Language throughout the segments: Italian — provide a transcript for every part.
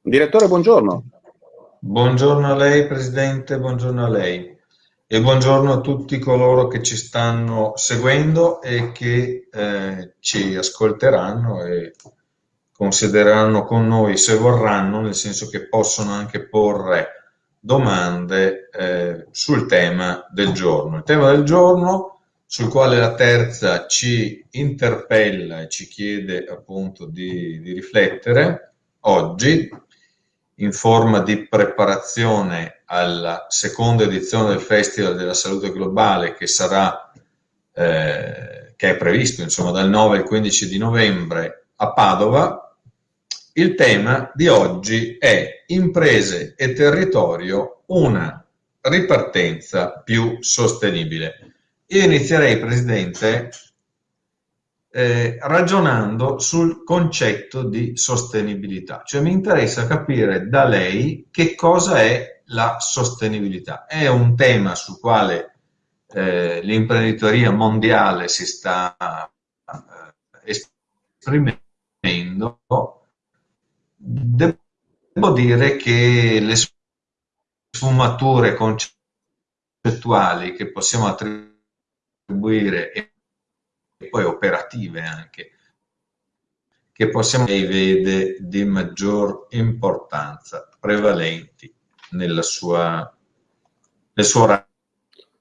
Direttore, buongiorno. Buongiorno a lei, Presidente, buongiorno a lei e buongiorno a tutti coloro che ci stanno seguendo e che eh, ci ascolteranno e considereranno con noi se vorranno, nel senso che possono anche porre domande eh, sul tema del giorno. Il tema del giorno sul quale la terza ci interpella e ci chiede appunto di, di riflettere oggi in forma di preparazione alla seconda edizione del Festival della Salute Globale che sarà, eh, che è previsto insomma dal 9 al 15 di novembre a Padova. Il tema di oggi è imprese e territorio, una ripartenza più sostenibile. Io inizierei, Presidente, eh, ragionando sul concetto di sostenibilità. Cioè mi interessa capire da lei che cosa è la sostenibilità. È un tema sul quale eh, l'imprenditoria mondiale si sta eh, esprimendo. Devo dire che le sfumature concettuali che possiamo attribuire e poi operative anche, che possiamo e vede di maggior importanza, prevalenti nella sua, nel suo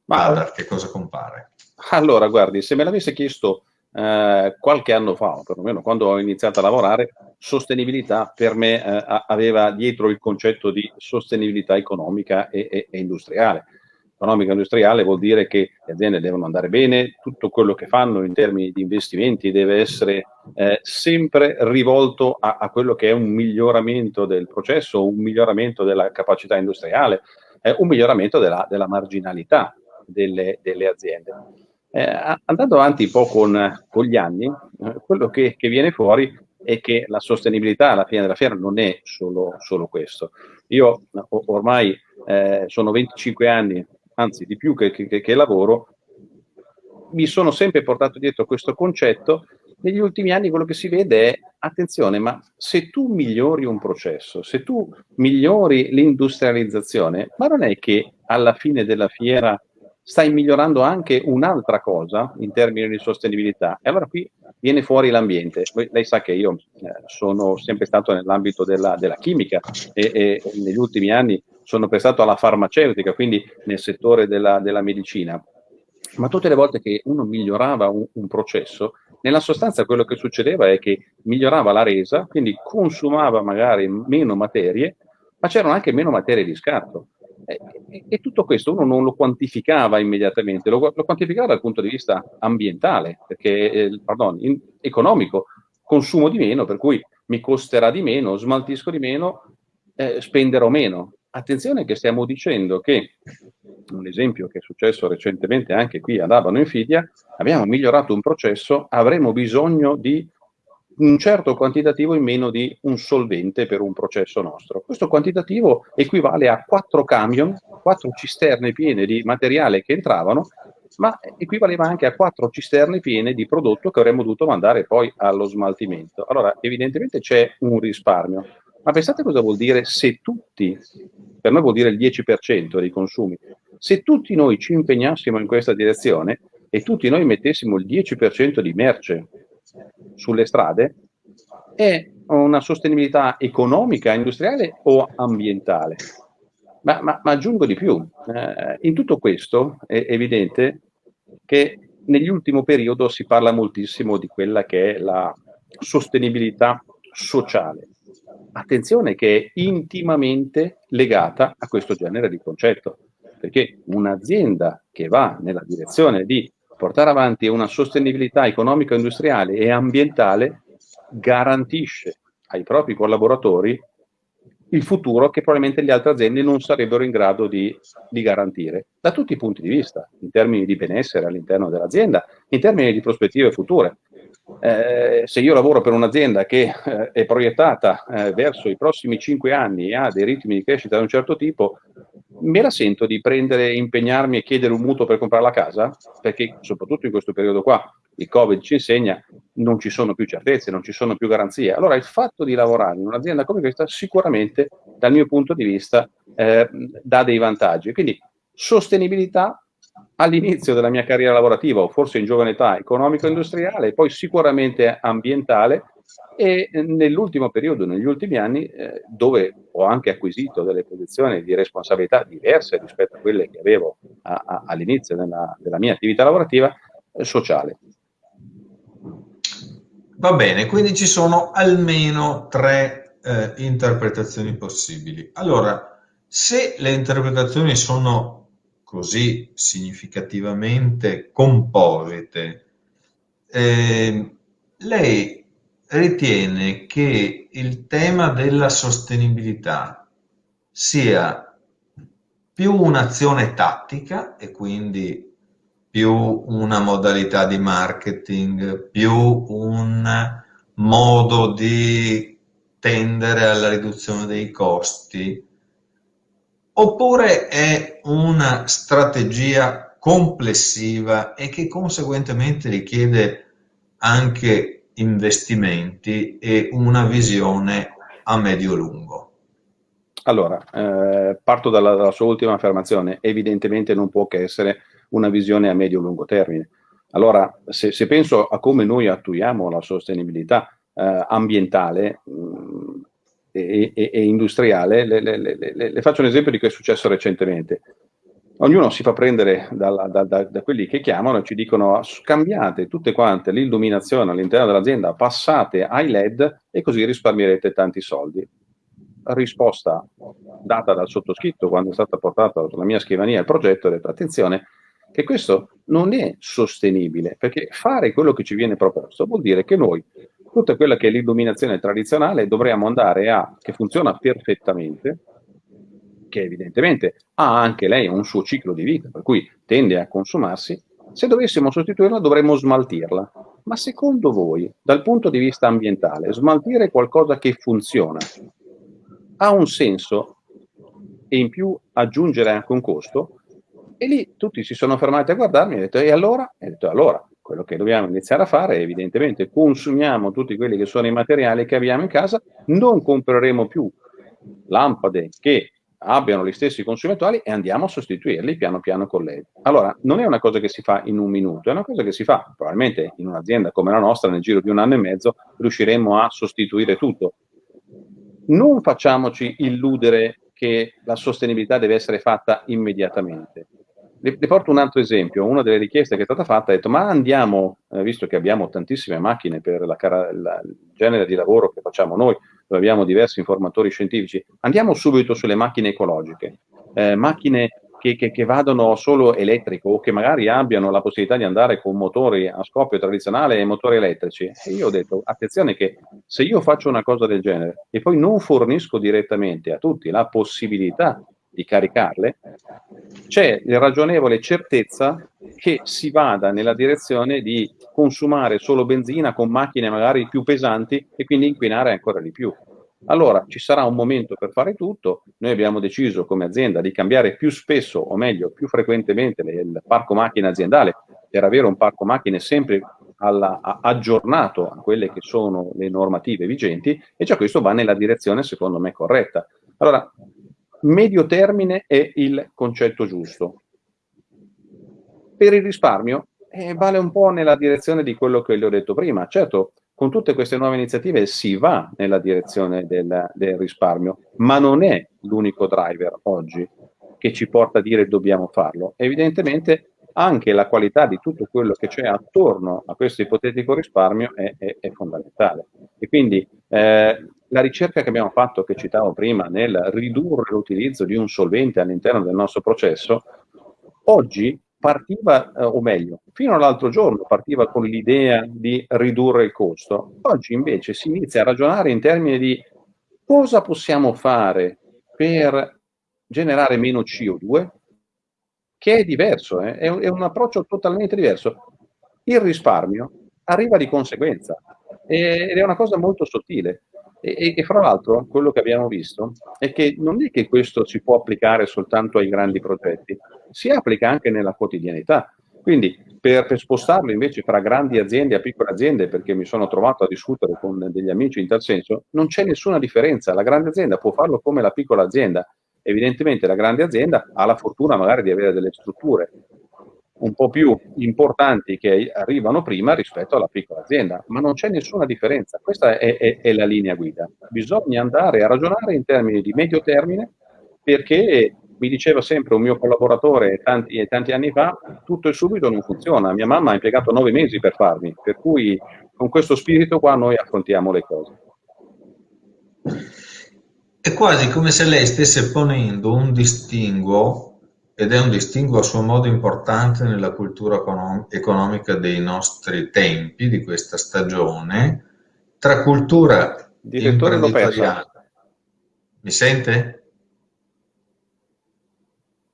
radar, che cosa compare? Allora, guardi, se me l'avesse chiesto eh, qualche anno fa, perlomeno quando ho iniziato a lavorare, sostenibilità per me eh, aveva dietro il concetto di sostenibilità economica e, e, e industriale economica industriale vuol dire che le aziende devono andare bene, tutto quello che fanno in termini di investimenti deve essere eh, sempre rivolto a, a, quello che è un miglioramento del processo, un miglioramento della capacità industriale, eh, un miglioramento della, della marginalità delle, delle aziende. Eh, andando avanti un po' con, con gli anni, eh, quello che, che, viene fuori è che la sostenibilità alla fine della fiera non è solo, solo questo. Io ormai eh, sono 25 anni anzi di più che, che, che lavoro, mi sono sempre portato dietro questo concetto. Negli ultimi anni quello che si vede è, attenzione, ma se tu migliori un processo, se tu migliori l'industrializzazione, ma non è che alla fine della fiera stai migliorando anche un'altra cosa in termini di sostenibilità. E allora qui viene fuori l'ambiente. Lei sa che io eh, sono sempre stato nell'ambito della, della, chimica e, e, negli ultimi anni sono prestato alla farmaceutica, quindi nel settore della, della medicina. Ma tutte le volte che uno migliorava un, un processo, nella sostanza quello che succedeva è che migliorava la resa, quindi consumava magari meno materie, ma c'erano anche meno materie di scarto. E, e, tutto questo uno non lo quantificava immediatamente, lo, lo quantificava dal punto di vista ambientale, perché, eh, pardon, in, economico, consumo di meno, per cui mi costerà di meno, smaltisco di meno, eh, spenderò meno. Attenzione che stiamo dicendo che, un esempio che è successo recentemente anche qui ad Abano Infidia, abbiamo migliorato un processo, avremo bisogno di un certo quantitativo in meno di un solvente per un processo nostro. Questo quantitativo equivale a quattro camion, quattro cisterne piene di materiale che entravano, ma equivaleva anche a quattro cisterne piene di prodotto che avremmo dovuto mandare poi allo smaltimento. Allora, evidentemente c'è un risparmio, ma pensate cosa vuol dire se tutti, per noi vuol dire il 10% dei consumi, se tutti noi ci impegnassimo in questa direzione e tutti noi mettessimo il 10% di merce sulle strade è una sostenibilità economica, industriale o ambientale. Ma, ma, ma aggiungo di più, eh, in tutto questo è evidente che nell'ultimo periodo si parla moltissimo di quella che è la sostenibilità sociale. Attenzione che è intimamente legata a questo genere di concetto, perché un'azienda che va nella direzione di portare avanti una sostenibilità economico-industriale e ambientale garantisce ai propri collaboratori il futuro che probabilmente le altre aziende non sarebbero in grado di, di garantire, da tutti i punti di vista, in termini di benessere all'interno dell'azienda, in termini di prospettive future. Eh, se io lavoro per un'azienda che eh, è proiettata eh, verso i prossimi cinque anni e ha dei ritmi di crescita di un certo tipo, me la sento di prendere, impegnarmi e chiedere un mutuo per comprare la casa? Perché soprattutto in questo periodo qua, il Covid ci insegna, non ci sono più certezze, non ci sono più garanzie. Allora il fatto di lavorare in un'azienda come questa sicuramente, dal mio punto di vista, eh, dà dei vantaggi. Quindi sostenibilità all'inizio della mia carriera lavorativa, o forse in giovane età, economico-industriale, poi sicuramente ambientale, e eh, nell'ultimo periodo, negli ultimi anni, eh, dove ho anche acquisito delle posizioni di responsabilità diverse rispetto a quelle che avevo all'inizio della, della, mia attività lavorativa, eh, sociale. Va bene, quindi ci sono almeno tre eh, interpretazioni possibili. Allora, se le interpretazioni sono così significativamente composite, eh, lei ritiene che il tema della sostenibilità sia più un'azione tattica e quindi più una modalità di marketing, più un modo di tendere alla riduzione dei costi, oppure è una strategia complessiva e che conseguentemente richiede anche investimenti e una visione a medio-lungo? Allora, eh, parto dalla, dalla, sua ultima affermazione. Evidentemente non può che essere una visione a medio-lungo termine. Allora, se, se, penso a come noi attuiamo la sostenibilità eh, ambientale mh, mm, e, e, e, industriale, le, le, le, le, faccio un esempio di che è successo recentemente ognuno si fa prendere da, da, da, da, quelli che chiamano e ci dicono scambiate tutte quante l'illuminazione all'interno dell'azienda, passate ai LED e così risparmierete tanti soldi. Risposta data dal sottoscritto quando è stata portata sulla mia scrivania il progetto, ho detto attenzione che questo non è sostenibile perché fare quello che ci viene proposto vuol dire che noi tutta quella che è l'illuminazione tradizionale dovremmo andare a, che funziona perfettamente, che evidentemente ha anche lei un suo ciclo di vita, per cui tende a consumarsi, se dovessimo sostituirla dovremmo smaltirla. Ma secondo voi, dal punto di vista ambientale, smaltire qualcosa che funziona ha un senso e in più aggiungere anche un costo? E lì tutti si sono fermati a guardarmi e ho detto, e allora? E ho detto, allora, quello che dobbiamo iniziare a fare è evidentemente consumiamo tutti quelli che sono i materiali che abbiamo in casa, non compreremo più lampade che abbiano gli stessi consumatori e andiamo a sostituirli piano piano con lei. Allora, non è una cosa che si fa in un minuto, è una cosa che si fa, probabilmente in un'azienda come la nostra, nel giro di un anno e mezzo, riusciremo a sostituire tutto. Non facciamoci illudere che la sostenibilità deve essere fatta immediatamente. Le, le, porto un altro esempio, una delle richieste che è stata fatta è detto ma andiamo, eh, visto che abbiamo tantissime macchine per la, la, il genere di lavoro che facciamo noi, dove abbiamo diversi informatori scientifici, andiamo subito sulle macchine ecologiche, eh, macchine che, che, che, vadano solo elettrico o che magari abbiano la possibilità di andare con motori a scoppio tradizionale e motori elettrici. E io ho detto, attenzione che se io faccio una cosa del genere e poi non fornisco direttamente a tutti la possibilità di caricarle, c'è la ragionevole certezza che si vada nella direzione di consumare solo benzina con macchine magari più pesanti e quindi inquinare ancora di più. Allora ci sarà un momento per fare tutto, noi abbiamo deciso come azienda di cambiare più spesso o meglio più frequentemente il parco macchine aziendale per avere un parco macchine sempre alla, a, aggiornato a quelle che sono le normative vigenti e già questo va nella direzione secondo me corretta. Allora medio termine è il concetto giusto. Per il risparmio eh, vale un po' nella direzione di quello che le ho detto prima. Certo, con tutte queste nuove iniziative si va nella direzione del, del risparmio, ma non è l'unico driver oggi che ci porta a dire dobbiamo farlo. Evidentemente anche la qualità di tutto quello che c'è attorno a questo ipotetico risparmio è, è, è fondamentale. E quindi eh, la ricerca che abbiamo fatto, che citavo prima, nel ridurre l'utilizzo di un solvente all'interno del nostro processo, oggi partiva, eh, o meglio, fino all'altro giorno partiva con l'idea di ridurre il costo. Oggi invece si inizia a ragionare in termini di cosa possiamo fare per generare meno CO2, che è diverso, eh? è, un, è un approccio totalmente diverso. Il risparmio arriva di conseguenza ed è una cosa molto sottile. E, e, fra l'altro quello che abbiamo visto è che non è che questo si può applicare soltanto ai grandi progetti, si applica anche nella quotidianità. Quindi per, per, spostarlo invece fra grandi aziende a piccole aziende, perché mi sono trovato a discutere con degli amici in tal senso, non c'è nessuna differenza. La grande azienda può farlo come la piccola azienda. Evidentemente la grande azienda ha la fortuna magari di avere delle strutture un po' più importanti che arrivano prima rispetto alla piccola azienda, ma non c'è nessuna differenza. Questa è, è, è la linea guida. Bisogna andare a ragionare in termini di medio termine perché mi diceva sempre un mio collaboratore tanti, tanti anni fa, tutto e subito non funziona. Mia mamma ha impiegato nove mesi per farmi, per cui con questo spirito qua noi affrontiamo le cose. È quasi come se lei stesse ponendo un distinguo, ed è un distinguo a suo modo importante nella cultura economica dei nostri tempi, di questa stagione, tra cultura Direttore imprenditoriale. Mi sente?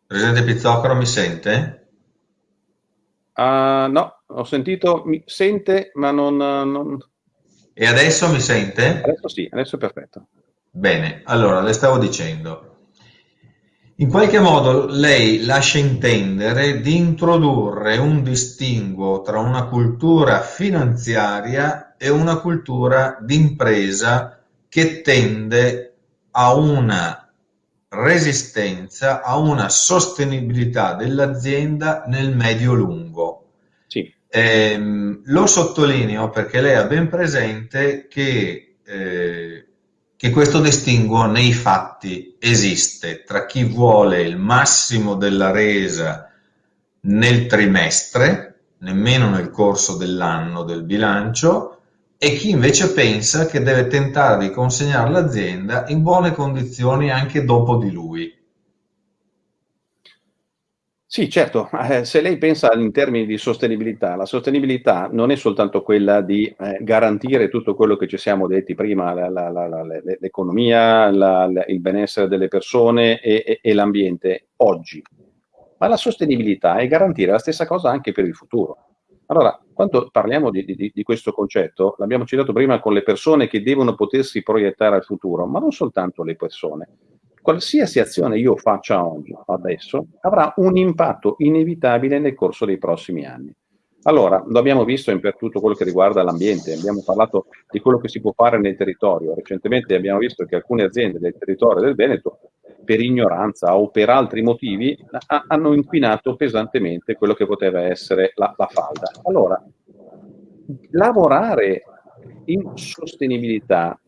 Presidente Pizzocaro mi sente? Uh, no, ho sentito, mi sente, ma non, non, E adesso mi sente? Adesso sì, adesso è perfetto. Bene, allora le stavo dicendo. In qualche modo lei lascia intendere di introdurre un distinguo tra una cultura finanziaria e una cultura d'impresa che tende a una resistenza a una sostenibilità dell'azienda nel medio-lungo. Sì. Eh, lo sottolineo perché lei ha ben presente che, eh, che questo distinguo nei fatti esiste tra chi vuole il massimo della resa nel trimestre, nemmeno nel corso dell'anno del bilancio, e chi invece pensa che deve tentare di consegnare l'azienda in buone condizioni anche dopo di lui. Sì, certo, eh, se lei pensa in termini di sostenibilità, la sostenibilità non è soltanto quella di eh, garantire tutto quello che ci siamo detti prima, l'economia, il benessere delle persone e, e, e l'ambiente oggi, ma la sostenibilità è garantire la stessa cosa anche per il futuro. Allora, quando parliamo di, di, di, questo concetto, l'abbiamo citato prima con le persone che devono potersi proiettare al futuro, ma non soltanto le persone. Qualsiasi azione io faccia oggi, adesso, avrà un impatto inevitabile nel corso dei prossimi anni. Allora, lo abbiamo visto per tutto quello che riguarda l'ambiente, abbiamo parlato di quello che si può fare nel territorio. Recentemente abbiamo visto che alcune aziende del territorio del Veneto per ignoranza o per altri motivi, ha, hanno inquinato pesantemente quello che poteva essere la, la falda. Allora, lavorare in sostenibilità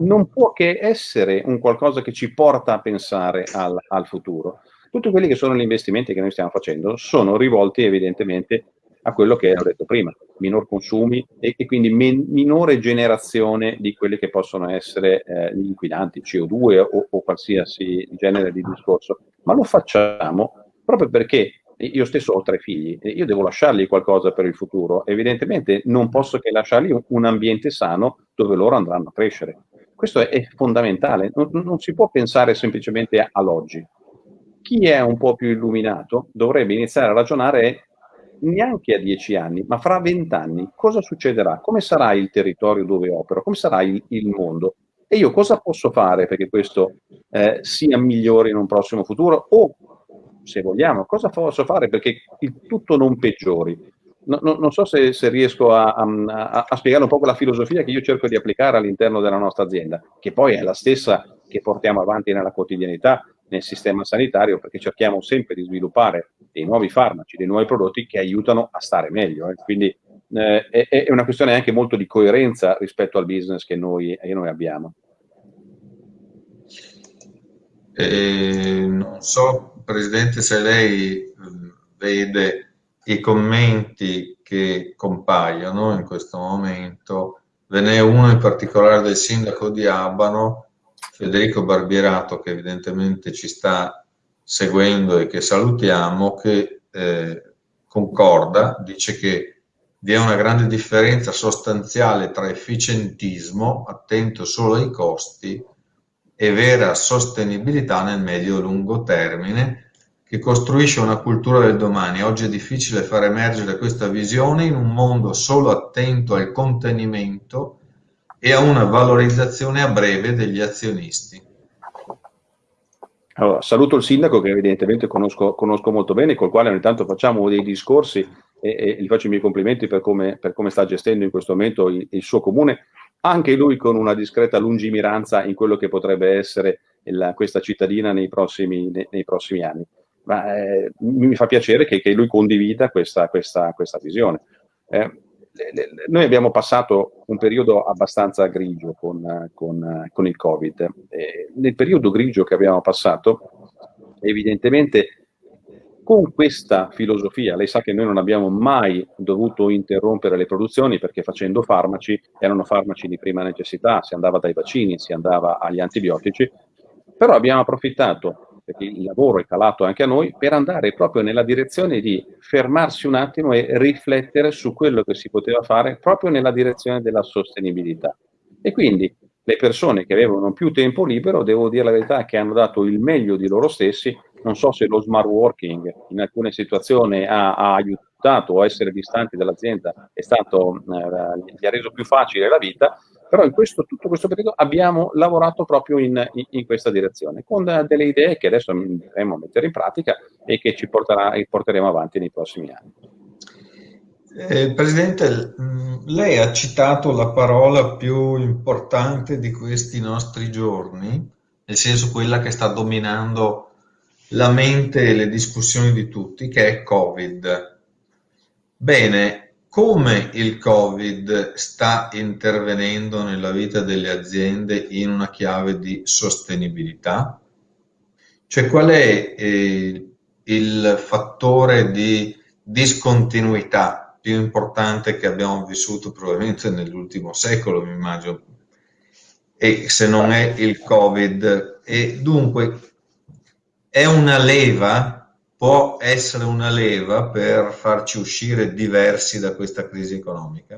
non può che essere un qualcosa che ci porta a pensare al, al futuro. Tutti quelli che sono gli investimenti che noi stiamo facendo sono rivolti evidentemente a quello che ho detto prima, minor consumi e, e quindi men, minore generazione di quelli che possono essere eh, gli inquinanti, CO2 o, o qualsiasi genere di discorso. Ma lo facciamo proprio perché io stesso ho tre figli e io devo lasciargli qualcosa per il futuro. Evidentemente non posso che lasciargli un ambiente sano dove loro andranno a crescere. Questo è, è fondamentale, non, non, si può pensare semplicemente all'oggi. Chi è un po' più illuminato dovrebbe iniziare a ragionare neanche a dieci anni, ma fra vent'anni cosa succederà? Come sarà il territorio dove opero? Come sarà il, il mondo? E io cosa posso fare perché questo eh, sia migliore in un prossimo futuro? O, se vogliamo, cosa posso fare perché il tutto non peggiori? No, no, non so se, se riesco a, a, a, spiegare un po' la filosofia che io cerco di applicare all'interno della nostra azienda, che poi è la stessa che portiamo avanti nella quotidianità nel sistema sanitario perché cerchiamo sempre di sviluppare dei nuovi farmaci, dei nuovi prodotti che aiutano a stare meglio. Eh. Quindi eh, è, è, una questione anche molto di coerenza rispetto al business che noi, che noi abbiamo. Eh, non so, Presidente, se lei vede i commenti che compaiono in questo momento. Ve n'è uno in particolare del sindaco di Abano Federico Barbierato, che evidentemente ci sta seguendo e che salutiamo, che eh, concorda, dice che vi è una grande differenza sostanziale tra efficientismo, attento solo ai costi, e vera sostenibilità nel medio-lungo termine, che costruisce una cultura del domani. Oggi è difficile far emergere questa visione in un mondo solo attento al contenimento e a una valorizzazione a breve degli azionisti. Allora, saluto il sindaco che evidentemente conosco, conosco, molto bene, col quale ogni tanto facciamo dei discorsi e, e gli faccio i miei complimenti per come, per come, sta gestendo in questo momento il, il, suo comune, anche lui con una discreta lungimiranza in quello che potrebbe essere il, questa cittadina nei prossimi, nei, nei prossimi anni. Ma eh, mi fa piacere che, che lui condivida questa, questa, questa visione. Eh, noi abbiamo passato un periodo abbastanza grigio con, con, con il Covid. E nel periodo grigio che abbiamo passato, evidentemente con questa filosofia, lei sa che noi non abbiamo mai dovuto interrompere le produzioni perché facendo farmaci erano farmaci di prima necessità, si andava dai vaccini, si andava agli antibiotici, però abbiamo approfittato perché il lavoro è calato anche a noi, per andare proprio nella direzione di fermarsi un attimo e riflettere su quello che si poteva fare proprio nella direzione della sostenibilità. E quindi le persone che avevano più tempo libero, devo dire la verità, che hanno dato il meglio di loro stessi, non so se lo smart working in alcune situazioni ha, ha aiutato a essere distanti dall'azienda, eh, gli ha reso più facile la vita, però in questo, tutto questo periodo abbiamo lavorato proprio in, in, in, questa direzione, con delle idee che adesso andremo a mettere in pratica e che ci porterà, porteremo avanti nei prossimi anni. Eh, Presidente, lei ha citato la parola più importante di questi nostri giorni, nel senso quella che sta dominando la mente e le discussioni di tutti, che è Covid. Bene, come il Covid sta intervenendo nella vita delle aziende in una chiave di sostenibilità? Cioè qual è eh, il fattore di discontinuità più importante che abbiamo vissuto probabilmente nell'ultimo secolo, mi immagino, e se non è il Covid. E dunque è una leva può essere una leva per farci uscire diversi da questa crisi economica?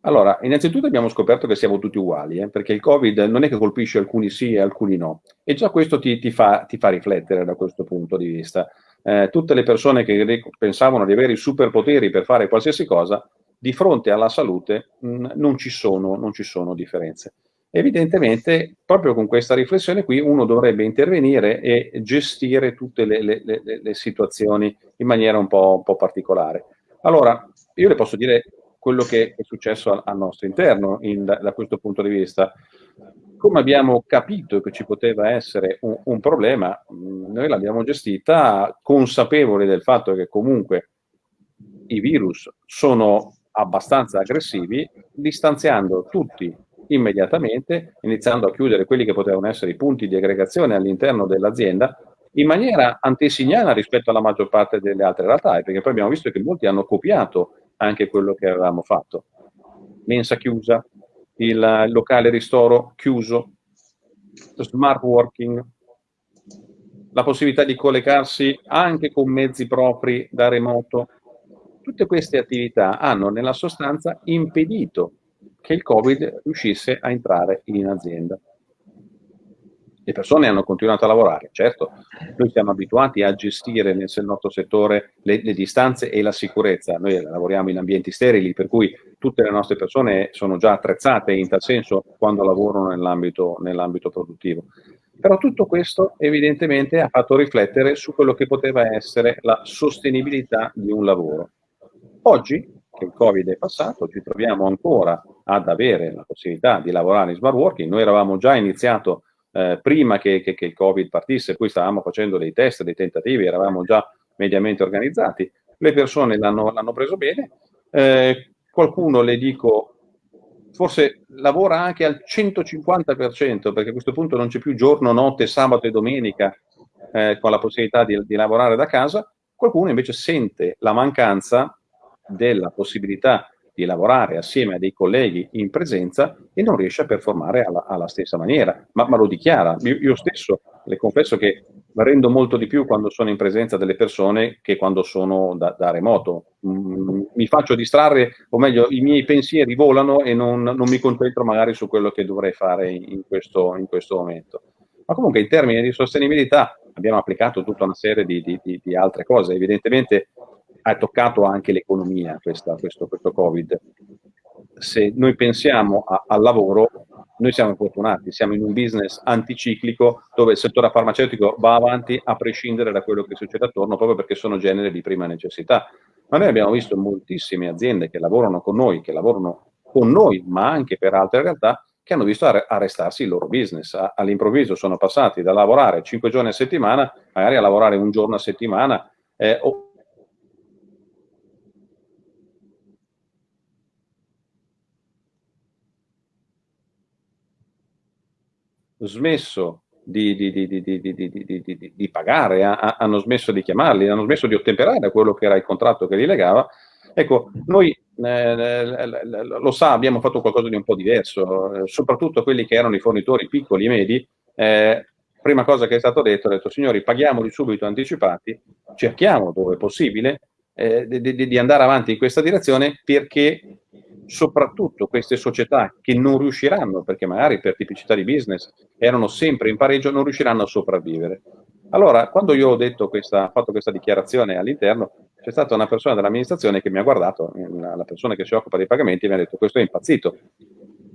Allora, innanzitutto abbiamo scoperto che siamo tutti uguali, eh, perché il Covid non è che colpisce alcuni sì e alcuni no, e già questo ti, ti, fa, ti fa, riflettere da questo punto di vista. Eh, tutte le persone che pensavano di avere i superpoteri per fare qualsiasi cosa, di fronte alla salute mh, mm, non, ci sono, non ci sono differenze. Evidentemente, proprio con questa riflessione qui, uno dovrebbe intervenire e gestire tutte le, le, le, le situazioni in maniera un po', un po', particolare. Allora, io le posso dire quello che è successo al, al nostro interno in, da, questo punto di vista. Come abbiamo capito che ci poteva essere un, un problema, noi l'abbiamo gestita consapevoli del fatto che comunque i virus sono abbastanza aggressivi, distanziando tutti immediatamente, iniziando a chiudere quelli che potevano essere i punti di aggregazione all'interno dell'azienda, in maniera antesignana rispetto alla maggior parte delle altre realtà, perché poi abbiamo visto che molti hanno copiato anche quello che avevamo fatto. Mensa chiusa, il locale ristoro chiuso, smart working, la possibilità di collegarsi anche con mezzi propri da remoto. Tutte queste attività hanno nella sostanza impedito che il Covid riuscisse a entrare in azienda. Le persone hanno continuato a lavorare, certo, noi siamo abituati a gestire nel nostro settore le, le distanze e la sicurezza, noi lavoriamo in ambienti sterili, per cui tutte le nostre persone sono già attrezzate in tal senso quando lavorano nell'ambito nell produttivo. Però tutto questo evidentemente ha fatto riflettere su quello che poteva essere la sostenibilità di un lavoro. Oggi che il Covid è passato, ci troviamo ancora ad avere la possibilità di lavorare in smart working. Noi eravamo già iniziato eh, prima che, che, che, il Covid partisse, poi stavamo facendo dei test, dei tentativi, eravamo già mediamente organizzati. Le persone l'hanno, preso bene. Eh, qualcuno, le dico, forse lavora anche al 150%, perché a questo punto non c'è più giorno, notte, sabato e domenica eh, con la possibilità di, di lavorare da casa. Qualcuno invece sente la mancanza della possibilità di lavorare assieme a dei colleghi in presenza e non riesce a performare alla, alla stessa maniera, ma, ma lo dichiara. Io, io, stesso le confesso che rendo molto di più quando sono in presenza delle persone che quando sono da, da remoto. Mm, mi faccio distrarre, o meglio, i miei pensieri volano e non, non mi concentro magari su quello che dovrei fare in questo, in questo momento. Ma comunque in termini di sostenibilità abbiamo applicato tutta una serie di, di, di, di altre cose. Evidentemente ha toccato anche l'economia questo, questo, Covid. se noi pensiamo a, al lavoro, noi siamo fortunati, siamo in un business anticiclico dove il settore farmaceutico va avanti a prescindere da quello che succede attorno, proprio perché sono generi di prima necessità. Ma noi abbiamo visto moltissime aziende che lavorano con noi, che lavorano con noi, ma anche per altre realtà, che hanno visto arrestarsi il loro business. All'improvviso sono passati da lavorare 5 giorni a settimana, magari a lavorare un giorno a settimana, eh, o smesso di, di, di, di pagare, a, hanno smesso di chiamarli, hanno smesso di ottemperare a quello che era il contratto che li legava. Ecco, noi eh, lo sa, abbiamo fatto qualcosa di un po' diverso, eh, soprattutto quelli che erano i fornitori piccoli e medi. Eh, prima cosa che è stato detto, è detto, signori, paghiamoli subito anticipati, cerchiamo dove è possibile eh, di, di andare avanti in questa direzione perché soprattutto queste società che non riusciranno, perché magari per tipicità di business erano sempre in pareggio, non riusciranno a sopravvivere. Allora, quando io ho detto questa, fatto questa dichiarazione all'interno, c'è stata una persona dell'amministrazione che mi ha guardato, la persona che si occupa dei pagamenti, e mi ha detto questo è impazzito.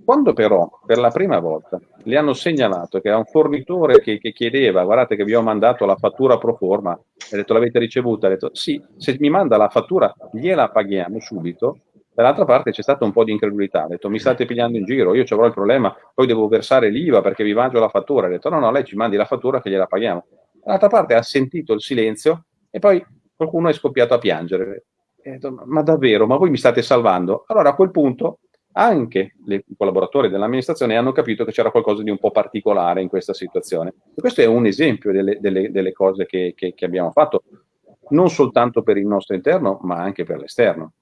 Quando però per la prima volta gli hanno segnalato che era un fornitore che, che, chiedeva, guardate che vi ho mandato la fattura pro forma, ha detto l'avete ricevuta, ha detto sì, se mi manda la fattura gliela paghiamo subito, Dall'altra parte c'è stata un po' di incredulità, ha detto mi state pigliando in giro, io ci avrò il problema, poi devo versare l'IVA perché vi mangio la fattura, ha detto no no, lei ci mandi la fattura che gliela paghiamo. Dall'altra parte ha sentito il silenzio e poi qualcuno è scoppiato a piangere. Detto, ma davvero, ma voi mi state salvando? Allora a quel punto anche i collaboratori dell'amministrazione hanno capito che c'era qualcosa di un po' particolare in questa situazione. E questo è un esempio delle, delle, delle cose che, che, che abbiamo fatto, non soltanto per il nostro interno, ma anche per l'esterno.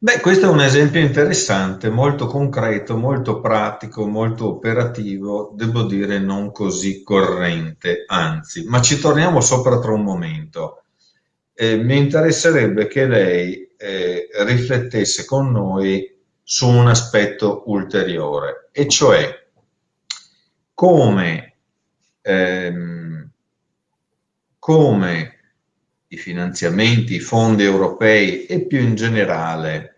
Beh, questo è un esempio interessante, molto concreto, molto pratico, molto operativo, devo dire non così corrente, anzi, ma ci torniamo sopra tra un momento. Eh, mi interesserebbe che lei eh, riflettesse con noi su un aspetto ulteriore, e cioè come, ehm, come i finanziamenti, i fondi europei e più in generale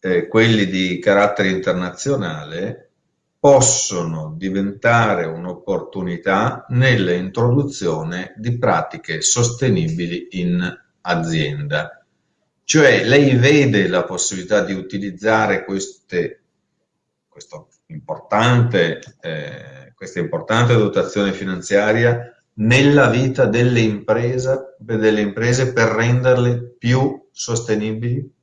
eh, quelli di carattere internazionale possono diventare un'opportunità nell'introduzione di pratiche sostenibili in azienda. Cioè lei vede la possibilità di utilizzare queste, importante, eh, questa importante dotazione finanziaria nella vita delle imprese, per renderle più sostenibili?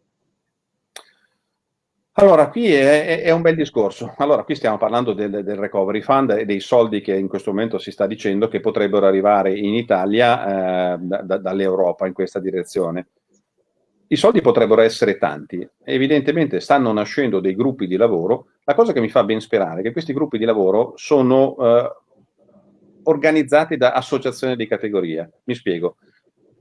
Allora, qui è, è, un bel discorso. Allora, qui stiamo parlando del, del, recovery fund e dei soldi che in questo momento si sta dicendo che potrebbero arrivare in Italia eh, da, dall'Europa in questa direzione. I soldi potrebbero essere tanti, evidentemente stanno nascendo dei gruppi di lavoro. La cosa che mi fa ben sperare è che questi gruppi di lavoro sono eh, organizzati da associazioni di categoria. Mi spiego.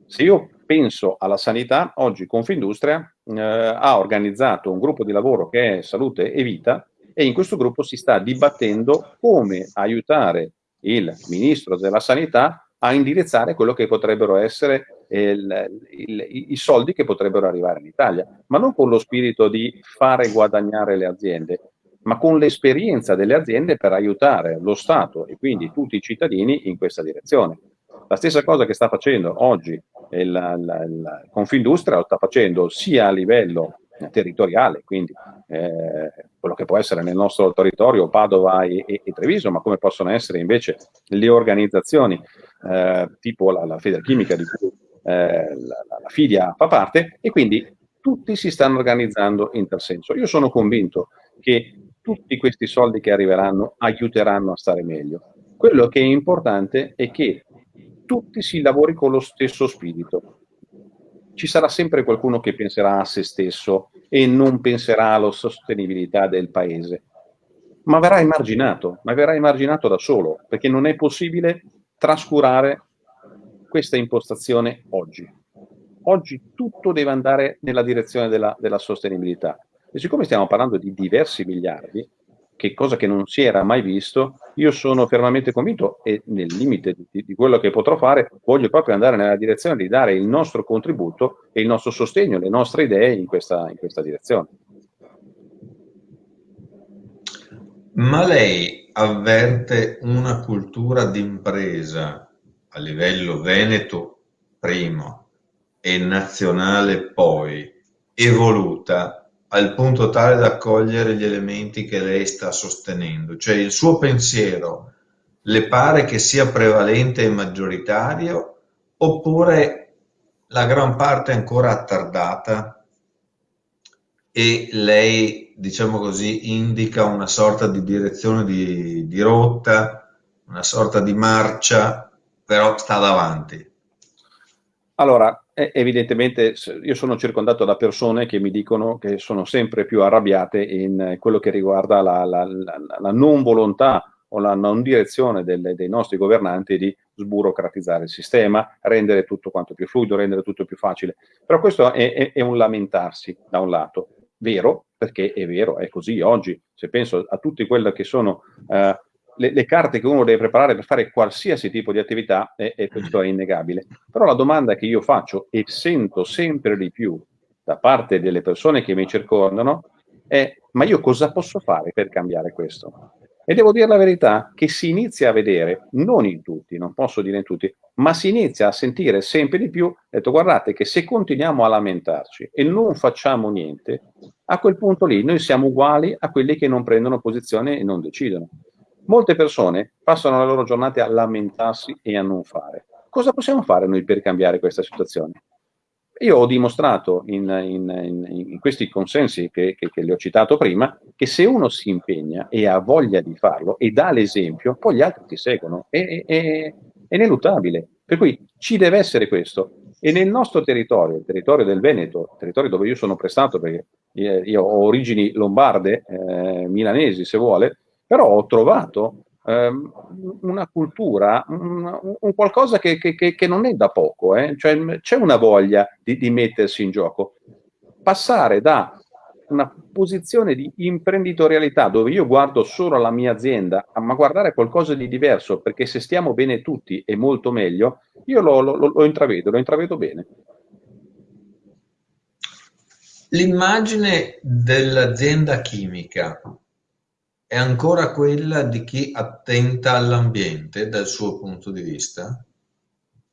Se io penso alla sanità, oggi Confindustria eh, ha organizzato un gruppo di lavoro che è Salute e Vita e in questo gruppo si sta dibattendo come aiutare il Ministro della Sanità a indirizzare quello che potrebbero essere il, il, i soldi che potrebbero arrivare in Italia, ma non con lo spirito di fare guadagnare le aziende, ma con l'esperienza delle aziende per aiutare lo Stato e quindi tutti i cittadini in questa direzione. La stessa cosa che sta facendo oggi il, il, il Confindustria lo sta facendo sia a livello territoriale, quindi eh, quello che può essere nel nostro territorio Padova e, e, e, Treviso, ma come possono essere invece le organizzazioni eh, tipo la, la Federchimica di cui eh, la, la Fidia fa parte e quindi tutti si stanno organizzando in tal senso. Io sono convinto che tutti questi soldi che arriveranno aiuteranno a stare meglio. Quello che è importante è che tutti si lavori con lo stesso spirito. Ci sarà sempre qualcuno che penserà a se stesso e non penserà alla sostenibilità del paese, ma verrà emarginato, ma verrà emarginato da solo, perché non è possibile trascurare questa impostazione oggi. Oggi tutto deve andare nella direzione della, della sostenibilità. E siccome stiamo parlando di diversi miliardi, che cosa che non si era mai visto, io sono fermamente convinto e nel limite di, di, quello che potrò fare, voglio proprio andare nella direzione di dare il nostro contributo e il nostro sostegno, le nostre idee in questa, in questa direzione. Ma lei avverte una cultura d'impresa a livello veneto prima e nazionale poi, evoluta al punto tale da cogliere gli elementi che lei sta sostenendo, cioè il suo pensiero le pare che sia prevalente e maggioritario oppure la gran parte è ancora attardata e lei, diciamo così, indica una sorta di direzione di, di rotta, una sorta di marcia, però sta davanti. Allora, evidentemente io sono circondato da persone che mi dicono che sono sempre più arrabbiate in quello che riguarda la, la, la, la non volontà o la non direzione delle, dei nostri governanti di sburocratizzare il sistema, rendere tutto quanto più fluido, rendere tutto più facile. Però questo è, è, è un lamentarsi da un lato vero, perché è vero, è così oggi, se penso a tutte quelle che sono eh, le, le, carte che uno deve preparare per fare qualsiasi tipo di attività, e, e questo è innegabile. Però la domanda che io faccio e sento sempre di più da parte delle persone che mi circondano è ma io cosa posso fare per cambiare questo? E devo dire la verità che si inizia a vedere, non in tutti, non posso dire in tutti, ma si inizia a sentire sempre di più, detto guardate che se continuiamo a lamentarci e non facciamo niente, a quel punto lì noi siamo uguali a quelli che non prendono posizione e non decidono. Molte persone passano le loro giornate a lamentarsi e a non fare. Cosa possiamo fare noi per cambiare questa situazione? Io ho dimostrato in, in, in, in questi consensi che, che, che, le ho citato prima che se uno si impegna e ha voglia di farlo e dà l'esempio, poi gli altri ti seguono. È, è, è, ineluttabile. Per cui ci deve essere questo. E nel nostro territorio, il territorio del Veneto, il territorio dove io sono prestato, perché io ho origini lombarde, eh, milanesi se vuole, però ho trovato Ehm, una cultura, un, un qualcosa che, che, che, non è da poco, eh? cioè, c'è una voglia di, di mettersi in gioco. Passare da una posizione di imprenditorialità dove io guardo solo la mia azienda, ma guardare qualcosa di diverso, perché se stiamo bene tutti è molto meglio, io lo, lo, lo intravedo, lo intravedo bene. L'immagine dell'azienda chimica è ancora quella di chi attenta all'ambiente dal suo punto di vista?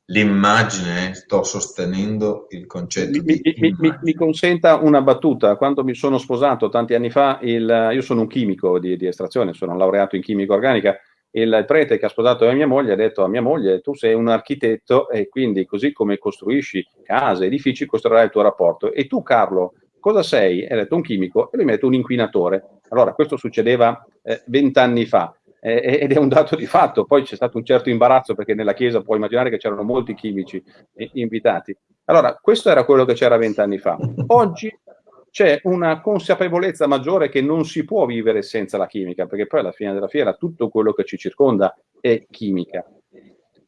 L'immagine, sto sostenendo il concetto mi, di mi, mi, mi, consenta una battuta. Quando mi sono sposato tanti anni fa, il, io sono un chimico di, di estrazione, sono laureato in chimica organica, il prete che ha sposato mia moglie ha detto a mia moglie tu sei un architetto e quindi così come costruisci case, edifici, costruirai il tuo rapporto. E tu Carlo, cosa sei? E ha detto un chimico e lui detto un inquinatore. Allora, questo succedeva eh, vent'anni eh, fa eh, ed è un dato di fatto. Poi c'è stato un certo imbarazzo perché nella Chiesa puoi immaginare che c'erano molti chimici invitati. Allora, questo era quello che c'era vent'anni fa. Oggi c'è una consapevolezza maggiore che non si può vivere senza la chimica, perché poi alla fine della fiera tutto quello che ci circonda è chimica.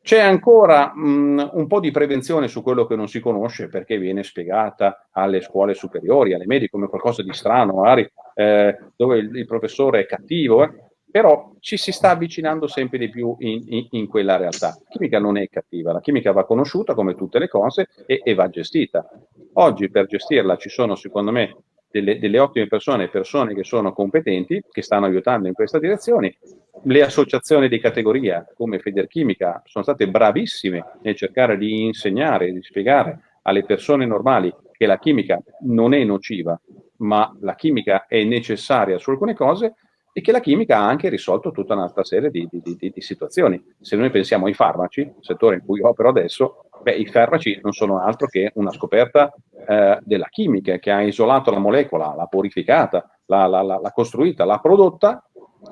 C'è ancora mh, un po' di prevenzione su quello che non si conosce perché viene spiegata alle scuole superiori, alle medie come qualcosa di strano, magari eh, dove il, il, professore è cattivo, eh? però ci si sta avvicinando sempre di più in, in, in, quella realtà. La chimica non è cattiva, la chimica va conosciuta come tutte le cose e, e va gestita. Oggi per gestirla ci sono secondo me delle, delle, ottime persone, persone che sono competenti, che stanno aiutando in questa direzione. Le associazioni di categoria come Federchimica sono state bravissime nel cercare di insegnare, di spiegare alle persone normali che la chimica non è nociva, ma la chimica è necessaria su alcune cose e che la chimica ha anche risolto tutta un'altra serie di, di, di, di, situazioni. Se noi pensiamo ai farmaci, settore in cui opero adesso, beh, i farmaci non sono altro che una scoperta eh, della chimica che ha isolato la molecola, l'ha purificata, l'ha costruita, l'ha prodotta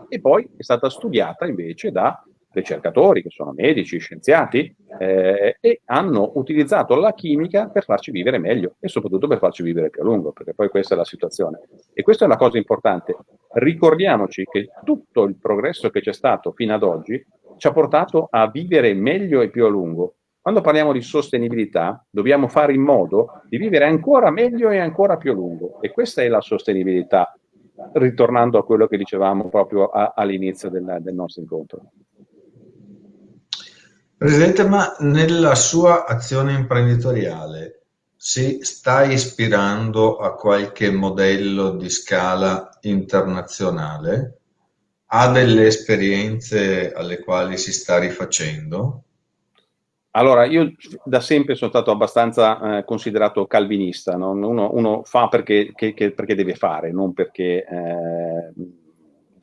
e poi è stata studiata invece da ricercatori che sono medici, scienziati eh, e hanno utilizzato la chimica per farci vivere meglio e soprattutto per farci vivere più a lungo, perché poi questa è la situazione. E questa è una cosa importante. Ricordiamoci che tutto il progresso che c'è stato fino ad oggi ci ha portato a vivere meglio e più a lungo. Quando parliamo di sostenibilità dobbiamo fare in modo di vivere ancora meglio e ancora più a lungo e questa è la sostenibilità ritornando a quello che dicevamo proprio all'inizio del, del nostro incontro. Presidente, ma nella sua azione imprenditoriale si sta ispirando a qualche modello di scala internazionale? Ha delle esperienze alle quali si sta rifacendo? Allora, io da sempre sono stato abbastanza eh, considerato calvinista, no? uno, uno, fa perché, che, che, perché, deve fare, non perché eh,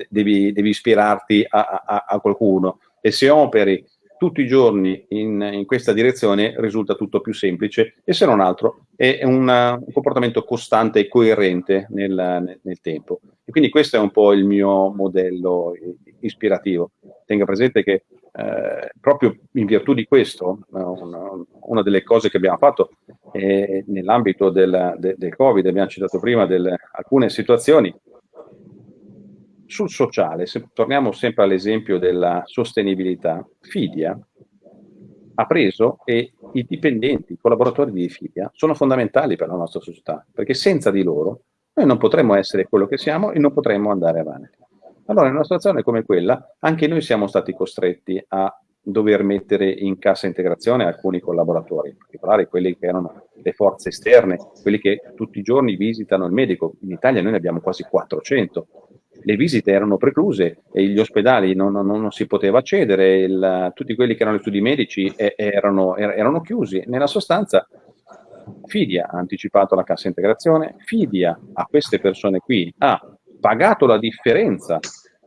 devi, devi, ispirarti a, a, a, qualcuno. E se operi tutti i giorni in, in, questa direzione risulta tutto più semplice e se non altro è una, un comportamento costante e coerente nel, nel, tempo. E quindi questo è un po' il mio modello ispirativo. Tenga presente che eh, proprio in virtù di questo, una, una, delle cose che abbiamo fatto eh, nell'ambito del, de, del, Covid, abbiamo citato prima delle, alcune situazioni, sul sociale, se torniamo sempre all'esempio della sostenibilità, Fidia ha preso e i dipendenti, i collaboratori di Fidia sono fondamentali per la nostra società, perché senza di loro noi non potremmo essere quello che siamo e non potremmo andare avanti. Allora, in una situazione come quella, anche noi siamo stati costretti a dover mettere in cassa integrazione alcuni collaboratori, in particolare quelli che erano le forze esterne, quelli che tutti i giorni visitano il medico. In Italia noi ne abbiamo quasi 400. Le visite erano precluse gli ospedali non, non, non si poteva accedere, il, tutti quelli che erano gli studi medici erano, erano chiusi. Nella sostanza Fidia ha anticipato la cassa integrazione, Fidia a queste persone qui ha pagato la differenza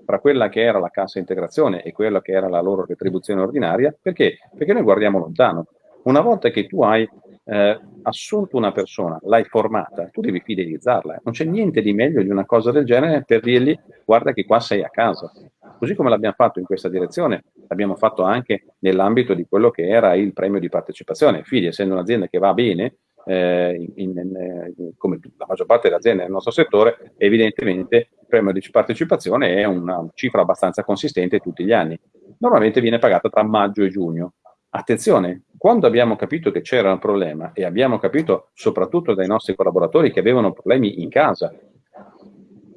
tra quella che era la cassa integrazione e quella che era la loro retribuzione ordinaria, perché? Perché noi guardiamo lontano. Una volta che tu hai eh, assunto una persona, l'hai formata, tu devi fidelizzarla. Non c'è niente di meglio di una cosa del genere per dirgli guarda che qua sei a casa. Così come l'abbiamo fatto in questa direzione, l'abbiamo fatto anche nell'ambito di quello che era il premio di partecipazione. Figli, essendo un'azienda che va bene, eh, in, in, in, come la maggior parte delle aziende nel nostro settore, evidentemente il premio di partecipazione è una cifra abbastanza consistente tutti gli anni. Normalmente viene pagata tra maggio e giugno. Attenzione, quando abbiamo capito che c'era un problema e abbiamo capito soprattutto dai nostri collaboratori che avevano problemi in casa,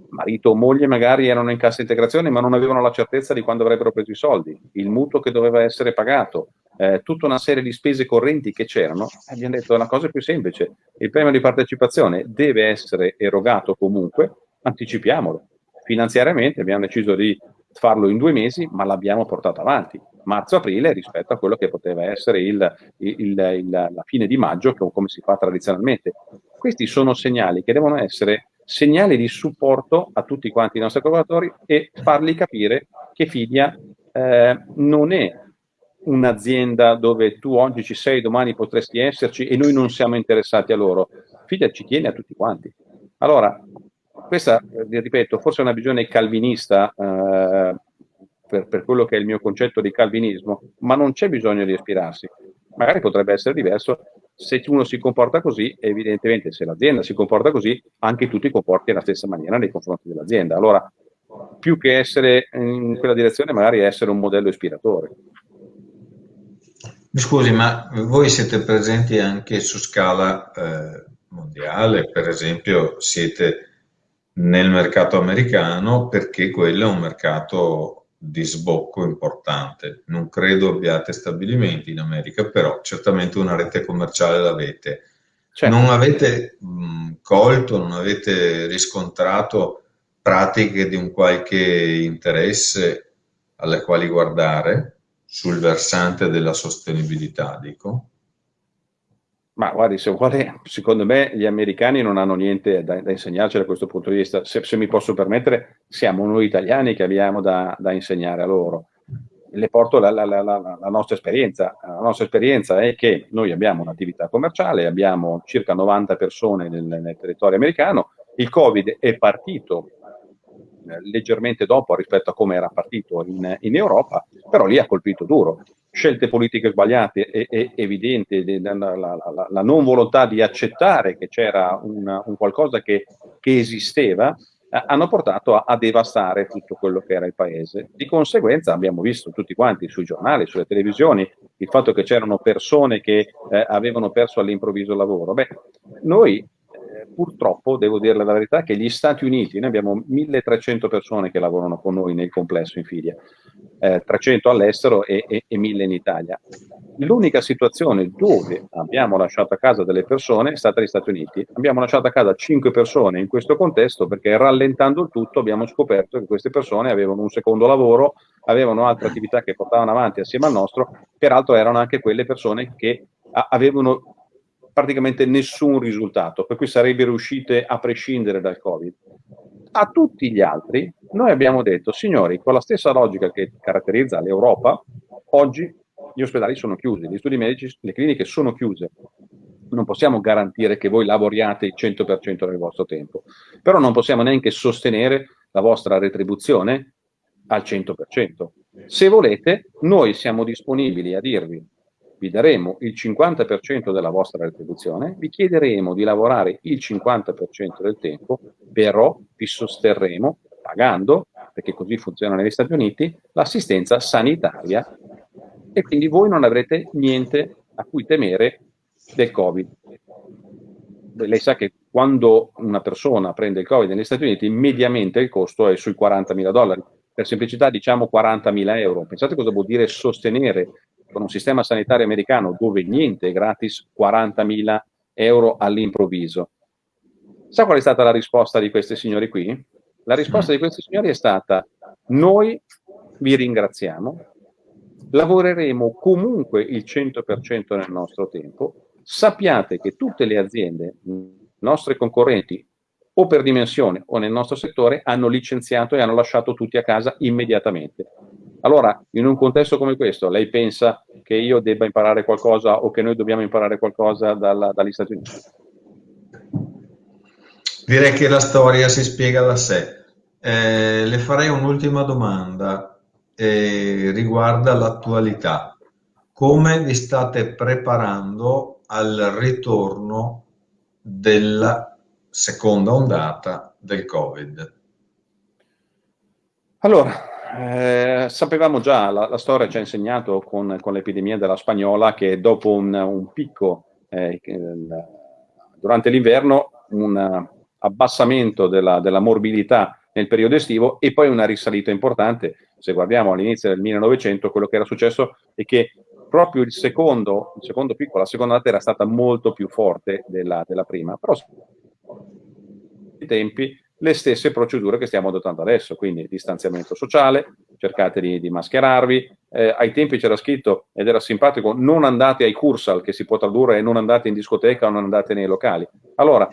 marito o moglie magari erano in cassa integrazione ma non avevano la certezza di quando avrebbero preso i soldi, il mutuo che doveva essere pagato, eh, tutta una serie di spese correnti che c'erano, abbiamo detto una cosa più semplice, il premio di partecipazione deve essere erogato comunque, anticipiamolo. Finanziariamente abbiamo deciso di farlo in due mesi, ma l'abbiamo portato avanti, marzo-aprile rispetto a quello che poteva essere il, il, il, la fine di maggio, come si fa tradizionalmente. Questi sono segnali che devono essere segnali di supporto a tutti quanti i nostri collaboratori e fargli capire che Fidia eh, non è un'azienda dove tu oggi ci sei, domani potresti esserci e noi non siamo interessati a loro. Fidia ci tiene a tutti quanti. Allora, questa, eh, ripeto, forse è una visione calvinista eh, per, per, quello che è il mio concetto di calvinismo, ma non c'è bisogno di ispirarsi. Magari potrebbe essere diverso se uno si comporta così, evidentemente se l'azienda si comporta così, anche tu ti comporti nella stessa maniera nei confronti dell'azienda. Allora, più che essere in quella direzione, magari essere un modello ispiratore. Mi scusi, ma voi siete presenti anche su scala eh, mondiale, per esempio siete nel mercato americano perché quello è un mercato di sbocco importante. Non credo abbiate stabilimenti in America, però certamente una rete commerciale l'avete. Certo. Non avete mh, colto, non avete riscontrato pratiche di un qualche interesse alle quali guardare sul versante della sostenibilità, dico? Ma guardi, se vuole, secondo me gli americani non hanno niente da, da insegnarci da questo punto di vista. Se, se, mi posso permettere, siamo noi italiani che abbiamo da, da insegnare a loro. Le porto la, la, la, la, nostra esperienza. La nostra esperienza è che noi abbiamo un'attività commerciale, abbiamo circa 90 persone nel, nel territorio americano. Il Covid è partito leggermente dopo rispetto a come era partito in, in, Europa, però lì ha colpito duro. Scelte politiche sbagliate e, e evidenti, la, la, la, la, non volontà di accettare che c'era un qualcosa che, che esisteva, eh, hanno portato a, a, devastare tutto quello che era il paese. Di conseguenza abbiamo visto tutti quanti sui giornali, sulle televisioni, il fatto che c'erano persone che eh, avevano perso all'improvviso il lavoro. Beh, noi purtroppo, devo dire la verità, che gli Stati Uniti, noi abbiamo 1300 persone che lavorano con noi nel complesso in Fidia, eh, 300 all'estero e, e, e 1000 in Italia. L'unica situazione dove abbiamo lasciato a casa delle persone è stata negli Stati Uniti. Abbiamo lasciato a casa 5 persone in questo contesto perché rallentando il tutto abbiamo scoperto che queste persone avevano un secondo lavoro, avevano altre attività che portavano avanti assieme al nostro, peraltro erano anche quelle persone che avevano praticamente nessun risultato, per cui sarebbero uscite a prescindere dal Covid. A tutti gli altri noi abbiamo detto, signori, con la stessa logica che caratterizza l'Europa, oggi gli ospedali sono chiusi, gli studi medici, le cliniche sono chiuse. Non possiamo garantire che voi lavoriate il 100% del vostro tempo, però non possiamo neanche sostenere la vostra retribuzione al 100%. Se volete, noi siamo disponibili a dirvi vi daremo il 50% della vostra retribuzione, vi chiederemo di lavorare il 50% del tempo, però vi sosterremo pagando, perché così funziona negli Stati Uniti, l'assistenza sanitaria e quindi voi non avrete niente a cui temere del Covid. Lei sa che quando una persona prende il Covid negli Stati Uniti, mediamente il costo è sui 40 mila dollari. Per semplicità diciamo 40 mila euro. Pensate cosa vuol dire sostenere con un sistema sanitario americano dove niente è gratis, 40.000 euro all'improvviso. Sa qual è stata la risposta di questi signori qui? La risposta di questi signori è stata noi vi ringraziamo, lavoreremo comunque il 100% nel nostro tempo, sappiate che tutte le aziende, nostre concorrenti o per dimensione o nel nostro settore hanno licenziato e hanno lasciato tutti a casa immediatamente. Allora, in un contesto come questo, lei pensa che io debba imparare qualcosa o che noi dobbiamo imparare qualcosa dalla, dagli Stati Uniti? Direi che la storia si spiega da sé. Eh, le farei un'ultima domanda, eh, riguarda l'attualità. Come vi state preparando al ritorno della seconda ondata del Covid? Allora, eh, sapevamo già, la, la, storia ci ha insegnato con, con l'epidemia della spagnola che dopo un, un picco eh, durante l'inverno, un abbassamento della, della, morbidità nel periodo estivo e poi una risalita importante. Se guardiamo all'inizio del 1900, quello che era successo è che proprio il secondo, il secondo picco, la seconda data era stata molto più forte della, della prima, però i tempi le stesse procedure che stiamo adottando adesso, quindi distanziamento sociale, cercate di, di mascherarvi, eh, ai tempi c'era scritto, ed era simpatico, non andate ai cursal, che si può tradurre non andate in discoteca o non andate nei locali. Allora,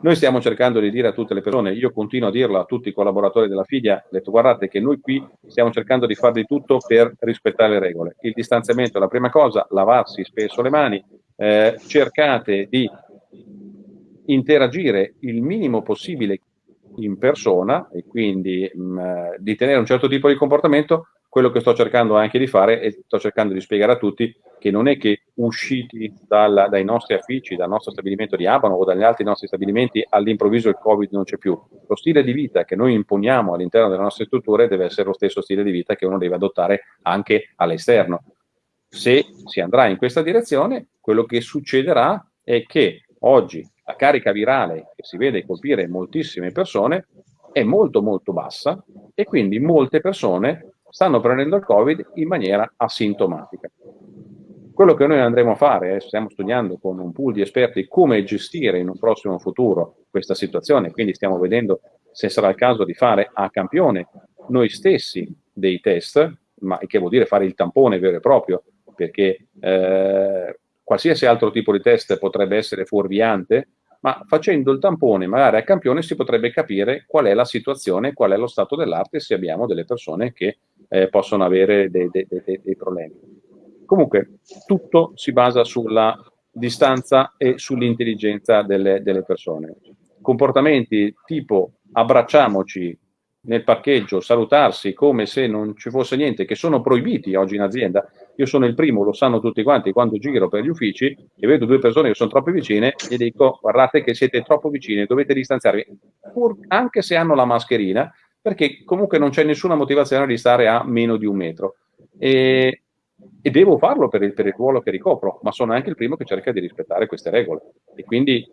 noi stiamo cercando di dire a tutte le persone, io continuo a dirlo a tutti i collaboratori della figlia, detto guardate che noi qui stiamo cercando di fare di tutto per rispettare le regole. Il distanziamento è la prima cosa, lavarsi spesso le mani, eh, cercate di interagire il minimo possibile in persona e quindi mh, mm, di tenere un certo tipo di comportamento, quello che sto cercando anche di fare e sto cercando di spiegare a tutti che non è che usciti dal, dai nostri affici, dal nostro stabilimento di Abano o dagli altri nostri stabilimenti all'improvviso il Covid non c'è più. Lo stile di vita che noi imponiamo all'interno delle nostre strutture deve essere lo stesso stile di vita che uno deve adottare anche all'esterno. Se si andrà in questa direzione, quello che succederà è che oggi la carica virale che si vede colpire moltissime persone è molto molto bassa e quindi molte persone stanno prendendo il Covid in maniera asintomatica. Quello che noi andremo a fare, eh, stiamo studiando con un pool di esperti come gestire in un prossimo futuro questa situazione, quindi stiamo vedendo se sarà il caso di fare a campione noi stessi dei test, ma che vuol dire fare il tampone vero e proprio, perché eh, qualsiasi altro tipo di test potrebbe essere fuorviante, ma facendo il tampone magari a campione si potrebbe capire qual è la situazione, qual è lo stato dell'arte se abbiamo delle persone che eh, possono avere dei, dei, dei, dei problemi. Comunque tutto si basa sulla distanza e sull'intelligenza delle, delle persone. Comportamenti tipo abbracciamoci nel parcheggio, salutarsi come se non ci fosse niente, che sono proibiti oggi in azienda. Io sono il primo, lo sanno tutti quanti, quando giro per gli uffici e vedo due persone che sono troppo vicine, gli dico guardate che siete troppo vicine, dovete distanziarvi, pur, anche se hanno la mascherina, perché comunque non c'è nessuna motivazione di stare a meno di un metro. E e devo farlo per il, per il, ruolo che ricopro, ma sono anche il primo che cerca di rispettare queste regole. E quindi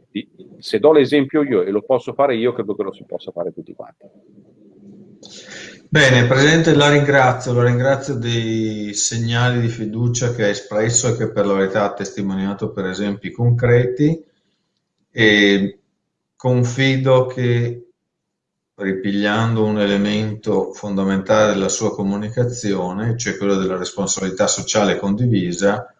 se do l'esempio io e lo posso fare io, credo che lo si possa fare tutti quanti. Bene, Presidente, la ringrazio, la ringrazio dei segnali di fiducia che ha espresso e che per la verità ha testimoniato per esempi concreti e confido che ripigliando un elemento fondamentale della sua comunicazione, cioè quello della responsabilità sociale condivisa,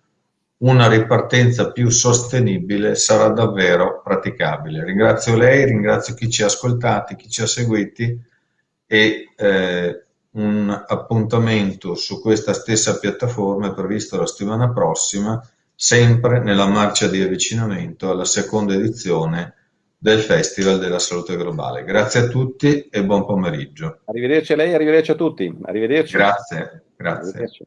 una ripartenza più sostenibile sarà davvero praticabile. Ringrazio lei, ringrazio chi ci ha ascoltati, chi ci ha seguiti e eh, un appuntamento su questa stessa piattaforma è previsto la settimana prossima, sempre nella marcia di avvicinamento alla seconda edizione del Festival della Salute Globale. Grazie a tutti e buon pomeriggio. Arrivederci a lei, arrivederci a tutti. Arrivederci. Grazie, grazie. Arrivederci.